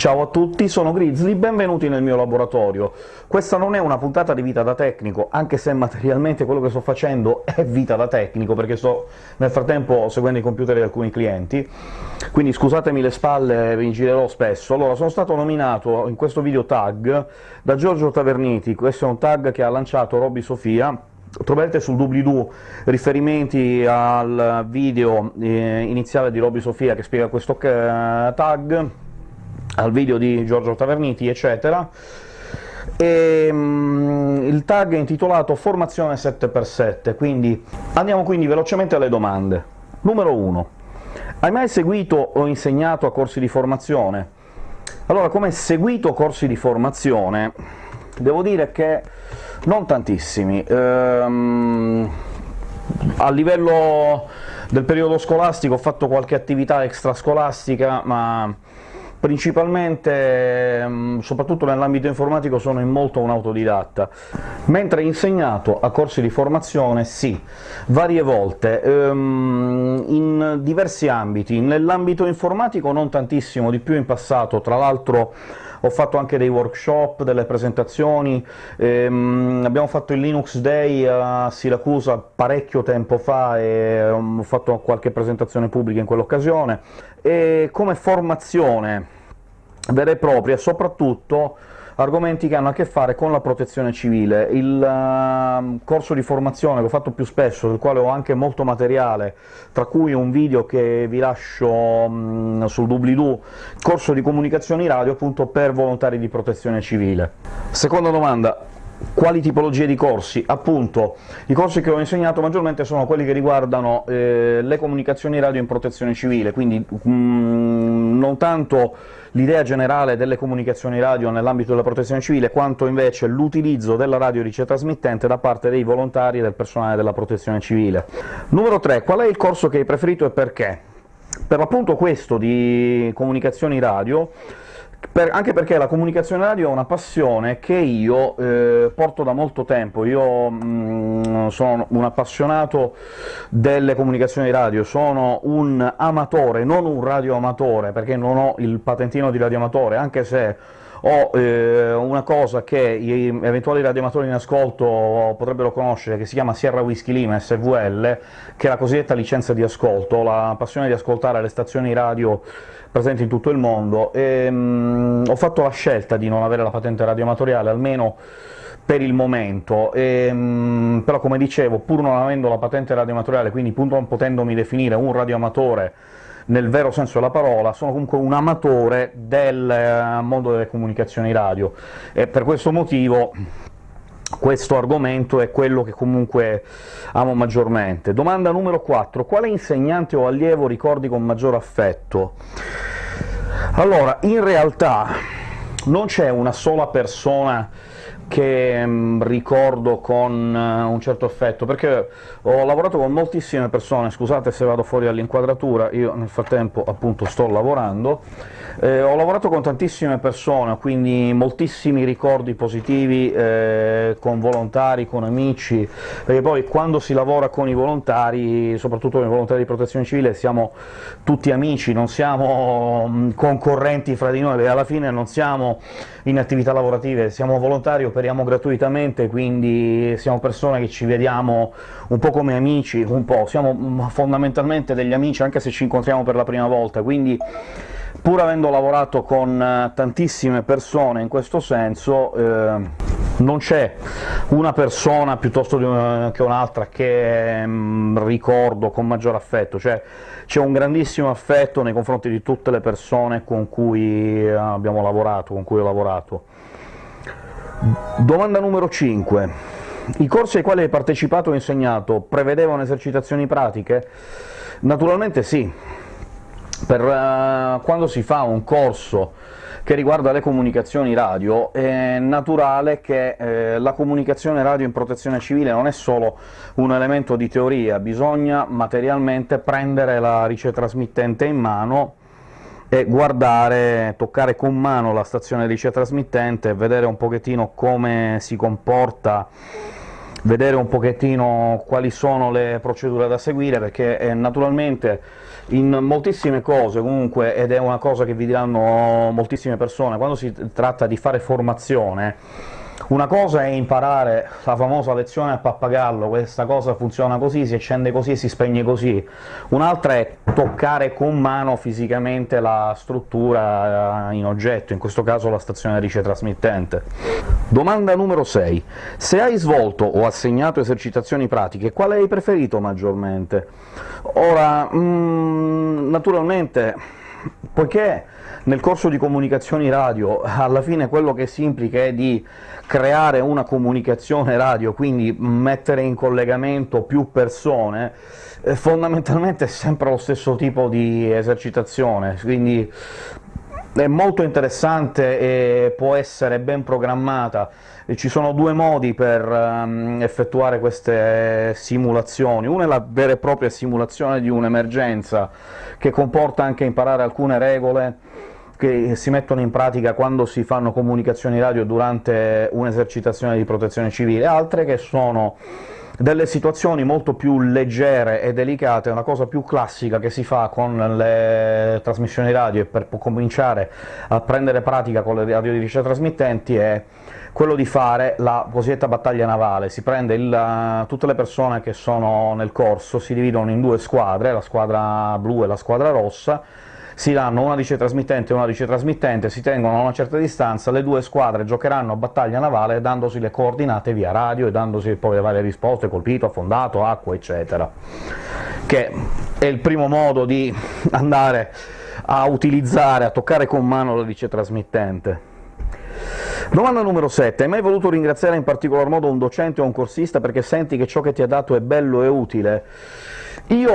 Ciao a tutti, sono Grizzly, benvenuti nel mio laboratorio. Questa non è una puntata di vita da tecnico, anche se materialmente quello che sto facendo è vita da tecnico, perché sto nel frattempo seguendo i computer di alcuni clienti, quindi scusatemi le spalle, vi girerò spesso. Allora, sono stato nominato in questo video tag da Giorgio Taverniti, questo è un tag che ha lanciato Robby Sofia, Troverete sul doobly-doo riferimenti al video eh, iniziale di Robby Sofia che spiega questo eh, tag, al video di Giorgio Taverniti, eccetera. E, um, il tag è intitolato «Formazione 7x7», quindi andiamo quindi velocemente alle domande. Numero 1. Hai mai seguito o insegnato a corsi di formazione? Allora, come seguito corsi di formazione, devo dire che non tantissimi. Ehm, a livello del periodo scolastico ho fatto qualche attività extrascolastica, ma principalmente, ehm, soprattutto nell'ambito informatico, sono in molto un autodidatta, mentre insegnato a corsi di formazione sì, varie volte, ehm, in diversi ambiti. Nell'ambito informatico non tantissimo, di più in passato, tra l'altro ho fatto anche dei workshop, delle presentazioni, ehm, abbiamo fatto il Linux Day a Siracusa parecchio tempo fa e ho fatto qualche presentazione pubblica in quell'occasione, e come formazione vera e propria, soprattutto argomenti che hanno a che fare con la protezione civile. Il uh, corso di formazione che ho fatto più spesso, del quale ho anche molto materiale, tra cui un video che vi lascio um, sul doobly-doo, corso di comunicazioni radio appunto per volontari di protezione civile. Seconda domanda, quali tipologie di corsi? Appunto, i corsi che ho insegnato maggiormente sono quelli che riguardano eh, le comunicazioni radio in protezione civile, quindi mm, non tanto l'idea generale delle comunicazioni radio nell'ambito della protezione civile, quanto invece l'utilizzo della radio ricetrasmittente da parte dei volontari e del personale della protezione civile. Numero 3. Qual è il corso che hai preferito e perché? Per l'appunto questo di comunicazioni radio per, anche perché la comunicazione radio è una passione che io eh, porto da molto tempo. Io mh, mm, sono un appassionato delle comunicazioni radio, sono un amatore, non un radioamatore, perché non ho il patentino di radioamatore, anche se ho eh, una cosa che gli eventuali radioamatori in ascolto potrebbero conoscere, che si chiama Sierra Whisky Lima SVL, che è la cosiddetta licenza di ascolto, la passione di ascoltare le stazioni radio presenti in tutto il mondo, e, mh, ho fatto la scelta di non avere la patente radioamatoriale, almeno per il momento, e, mh, però come dicevo, pur non avendo la patente radioamatoriale, quindi pur non potendomi definire un radioamatore nel vero senso della parola, sono comunque un amatore del eh, mondo delle comunicazioni radio, e per questo motivo questo argomento è quello che comunque amo maggiormente. Domanda numero 4. Quale insegnante o allievo ricordi con maggior affetto? Allora, in realtà non c'è una sola persona che mh, ricordo con uh, un certo affetto, perché ho lavorato con moltissime persone, scusate se vado fuori dall'inquadratura, io nel frattempo appunto sto lavorando, eh, ho lavorato con tantissime persone, quindi moltissimi ricordi positivi eh, con volontari, con amici, perché poi quando si lavora con i volontari, soprattutto con i volontari di protezione civile, siamo tutti amici, non siamo mh, concorrenti fra di noi, perché alla fine non siamo in attività lavorative, siamo volontari operiamo gratuitamente, quindi siamo persone che ci vediamo un po' come amici, un po', siamo fondamentalmente degli amici anche se ci incontriamo per la prima volta, quindi pur avendo lavorato con eh, tantissime persone in questo senso, eh, non c'è una persona piuttosto che un'altra che mm, ricordo con maggior affetto, cioè c'è un grandissimo affetto nei confronti di tutte le persone con cui abbiamo lavorato, con cui ho lavorato. Domanda numero 5. I corsi ai quali hai partecipato o insegnato prevedevano esercitazioni pratiche? Naturalmente sì. Per, uh, quando si fa un corso che riguarda le comunicazioni radio, è naturale che eh, la comunicazione radio in protezione civile non è solo un elemento di teoria, bisogna materialmente prendere la ricetrasmittente in mano e guardare, toccare con mano la stazione ricetrasmittente e vedere un pochettino come si comporta vedere un pochettino quali sono le procedure da seguire, perché eh, naturalmente in moltissime cose comunque, ed è una cosa che vi diranno moltissime persone, quando si tratta di fare formazione una cosa è imparare la famosa lezione a pappagallo, questa cosa funziona così, si accende così e si spegne così, un'altra è toccare con mano fisicamente la struttura eh, in oggetto, in questo caso la stazione rice trasmittente. Domanda numero 6. Se hai svolto o assegnato esercitazioni pratiche, quale hai preferito maggiormente? Ora, mm, naturalmente, poiché nel corso di comunicazioni radio alla fine quello che si implica è di creare una comunicazione radio, quindi mettere in collegamento più persone, eh, fondamentalmente è sempre lo stesso tipo di esercitazione, quindi è molto interessante e può essere ben programmata. Ci sono due modi per um, effettuare queste simulazioni, una è la vera e propria simulazione di un'emergenza, che comporta anche imparare alcune regole che si mettono in pratica quando si fanno comunicazioni radio durante un'esercitazione di protezione civile, altre che sono delle situazioni molto più leggere e delicate, una cosa più classica che si fa con le trasmissioni radio e per cominciare a prendere pratica con le radio di trasmittenti è quello di fare la cosiddetta battaglia navale. Si prende il, tutte le persone che sono nel corso, si dividono in due squadre, la squadra blu e la squadra rossa, si danno una dice trasmittente e una dice trasmittente, si tengono a una certa distanza, le due squadre giocheranno a battaglia navale dandosi le coordinate via radio e dandosi poi le varie risposte, colpito, affondato, acqua, eccetera, che è il primo modo di andare a utilizzare, a toccare con mano la dice trasmittente. Domanda numero 7. Hai mai voluto ringraziare in particolar modo un docente o un corsista perché senti che ciò che ti ha dato è bello e utile? Io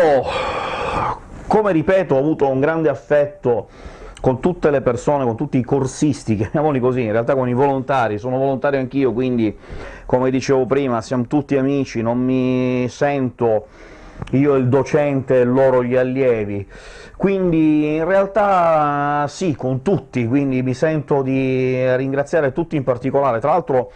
come ripeto, ho avuto un grande affetto con tutte le persone, con tutti i corsisti, chiamiamoli così, in realtà con i volontari, sono volontario anch'io, quindi, come dicevo prima, siamo tutti amici, non mi sento io il docente e loro gli allievi. Quindi in realtà sì, con tutti, quindi mi sento di ringraziare tutti in particolare. Tra l'altro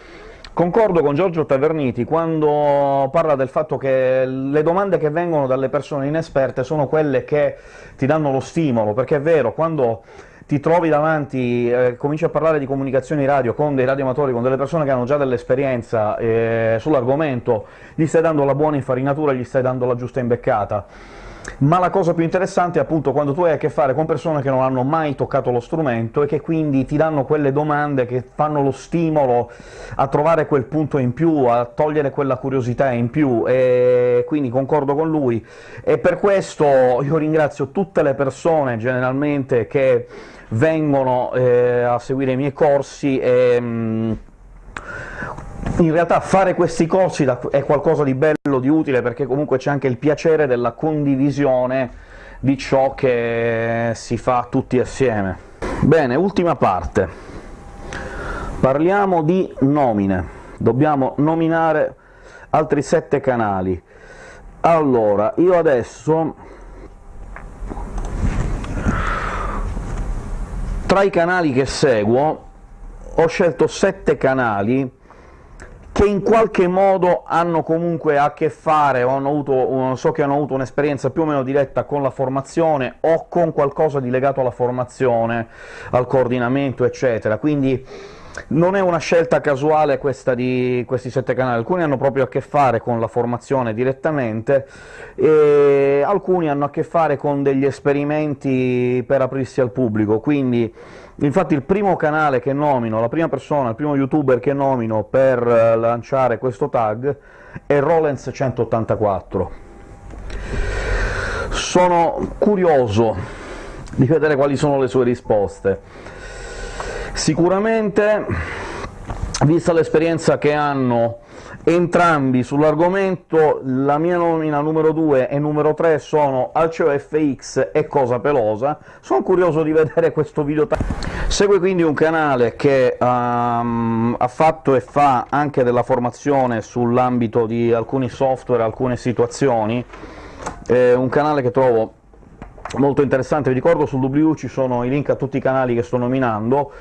Concordo con Giorgio Taverniti quando parla del fatto che le domande che vengono dalle persone inesperte sono quelle che ti danno lo stimolo, perché è vero, quando ti trovi davanti, eh, cominci a parlare di comunicazioni radio con dei radioamatori, con delle persone che hanno già dell'esperienza eh, sull'argomento, gli stai dando la buona infarinatura, gli stai dando la giusta imbeccata ma la cosa più interessante è appunto quando tu hai a che fare con persone che non hanno mai toccato lo strumento e che quindi ti danno quelle domande che fanno lo stimolo a trovare quel punto in più, a togliere quella curiosità in più, e quindi concordo con lui. E per questo io ringrazio tutte le persone, generalmente, che vengono eh, a seguire i miei corsi e... Mh, mm, in realtà fare questi corsi è qualcosa di bello, di utile, perché comunque c'è anche il piacere della condivisione di ciò che si fa tutti assieme. Bene, ultima parte. Parliamo di nomine. Dobbiamo nominare altri sette canali. Allora, io adesso tra i canali che seguo ho scelto sette canali che in qualche modo hanno comunque a che fare o hanno avuto, so che hanno avuto un'esperienza più o meno diretta con la formazione o con qualcosa di legato alla formazione, al coordinamento, eccetera. Quindi non è una scelta casuale questa di questi sette canali, alcuni hanno proprio a che fare con la formazione direttamente, e alcuni hanno a che fare con degli esperimenti per aprirsi al pubblico, quindi Infatti il primo canale che nomino, la prima persona, il primo youtuber che nomino per lanciare questo tag è Rollens184. Sono curioso di vedere quali sono le sue risposte. Sicuramente, vista l'esperienza che hanno entrambi sull'argomento, la mia nomina numero 2 e numero 3 sono Alceo FX e Cosa Pelosa. Sono curioso di vedere questo video. Segue quindi un canale che um, ha fatto e fa anche della formazione sull'ambito di alcuni software, alcune situazioni, è un canale che trovo molto interessante, vi ricordo sul W ci sono i link a tutti i canali che sto nominando,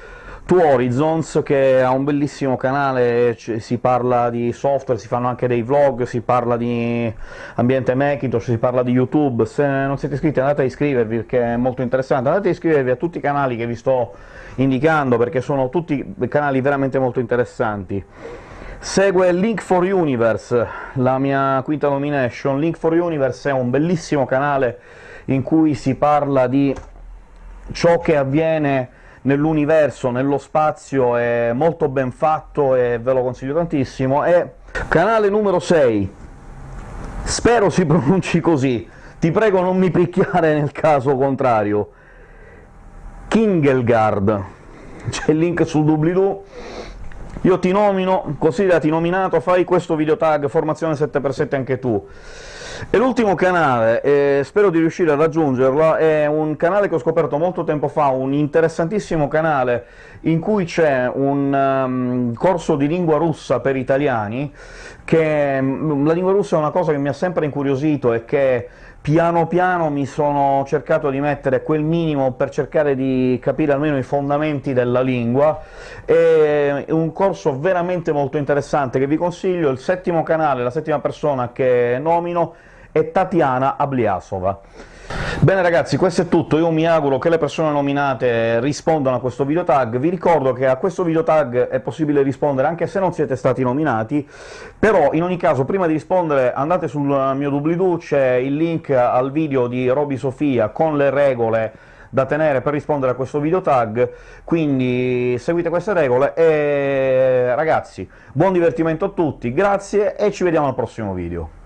To Horizons, che ha un bellissimo canale, si parla di software, si fanno anche dei vlog, si parla di ambiente Macintosh, si parla di YouTube. Se non siete iscritti andate a iscrivervi, perché è molto interessante. Andate a iscrivervi a tutti i canali che vi sto indicando, perché sono tutti canali veramente molto interessanti. Segue Link for Universe, la mia quinta nomination. Link for Universe è un bellissimo canale in cui si parla di ciò che avviene nell'universo, nello spazio, è molto ben fatto e ve lo consiglio tantissimo. E canale numero 6, spero si pronunci così, ti prego non mi picchiare nel caso contrario, Kingelgard, c'è il link sul doobly-doo, io ti nomino, considerati nominato, fai questo video tag formazione 7x7 anche tu. E l'ultimo canale, eh, spero di riuscire a raggiungerlo, è un canale che ho scoperto molto tempo fa, un interessantissimo canale in cui c'è un um, corso di lingua russa per italiani, che um, la lingua russa è una cosa che mi ha sempre incuriosito e che piano piano mi sono cercato di mettere quel minimo per cercare di capire almeno i fondamenti della lingua, è un corso veramente molto interessante che vi consiglio, il settimo canale, la settima persona che nomino è Tatiana Abliasova. Bene ragazzi, questo è tutto, io mi auguro che le persone nominate rispondano a questo video tag. Vi ricordo che a questo video tag è possibile rispondere anche se non siete stati nominati, però in ogni caso prima di rispondere andate sul mio doobly-doo, c'è il link al video di Roby Sofia con le regole da tenere per rispondere a questo video tag, quindi seguite queste regole e ragazzi, buon divertimento a tutti, grazie e ci vediamo al prossimo video.